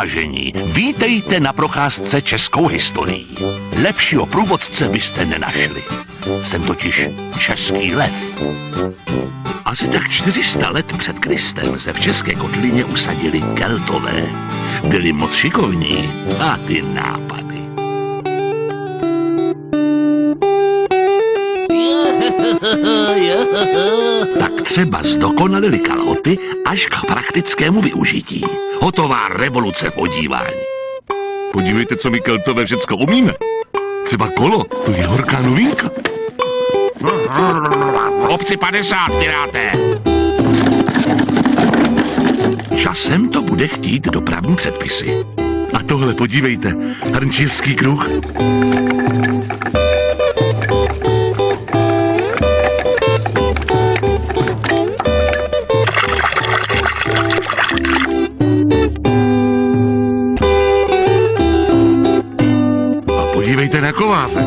Vážení, vítejte na procházce českou historií. Lepšího průvodce byste nenašli. Jsem totiž český lev. Asi tak 400 let před Kristem se v České kotlině usadili Keltové. Byli moc šikovní a ty nápady. Třeba zdokonalili kalhoty až k praktickému využití. Hotová revoluce v odívání. Podívejte, co my keltové všecko umíme. Třeba kolo, to je horká novinka. Obci 50, piráté! Časem to bude chtít dopravní předpisy. A tohle podívejte, hrnčířský kruh. Na kováze.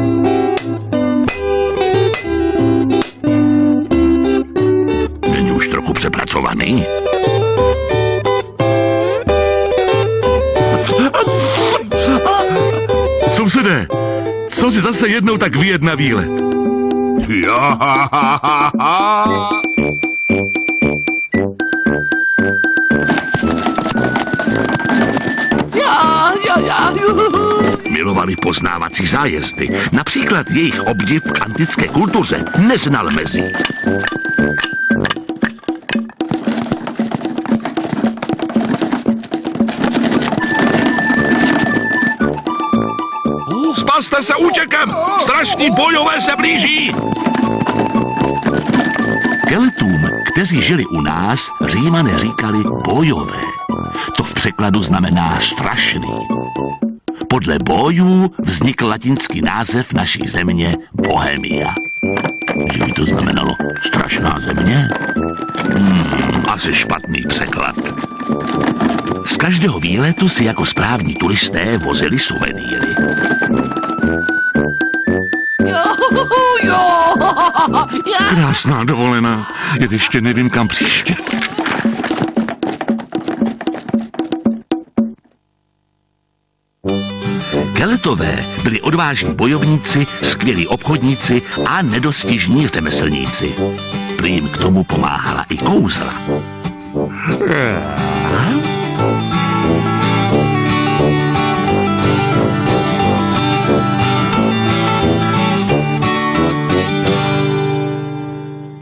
Není už trochu přepracovaný? Sousedé, co si zase jednou tak vyjet na výlet? Jo, Já, Milovali poznávací zájezdy. Například jejich obdiv k antické kultuře neznal mezí. Spaste se útěkem! Strašní bojové se blíží! Keltům, kteří žili u nás, římané říkali bojové. To v překladu znamená strašný. Podle bojů vznikl latinský název naší země Bohemia. Že by to znamenalo strašná země? Hmm, asi špatný překlad. Z každého výletu si jako správní turisté vozili suvenýry. Krásná dovolená, jen ještě nevím kam příště. Keletové byli odvážní bojovníci, skvělí obchodníci a nedostižní řemeslníci. Prý jim k tomu pomáhala i kouzla.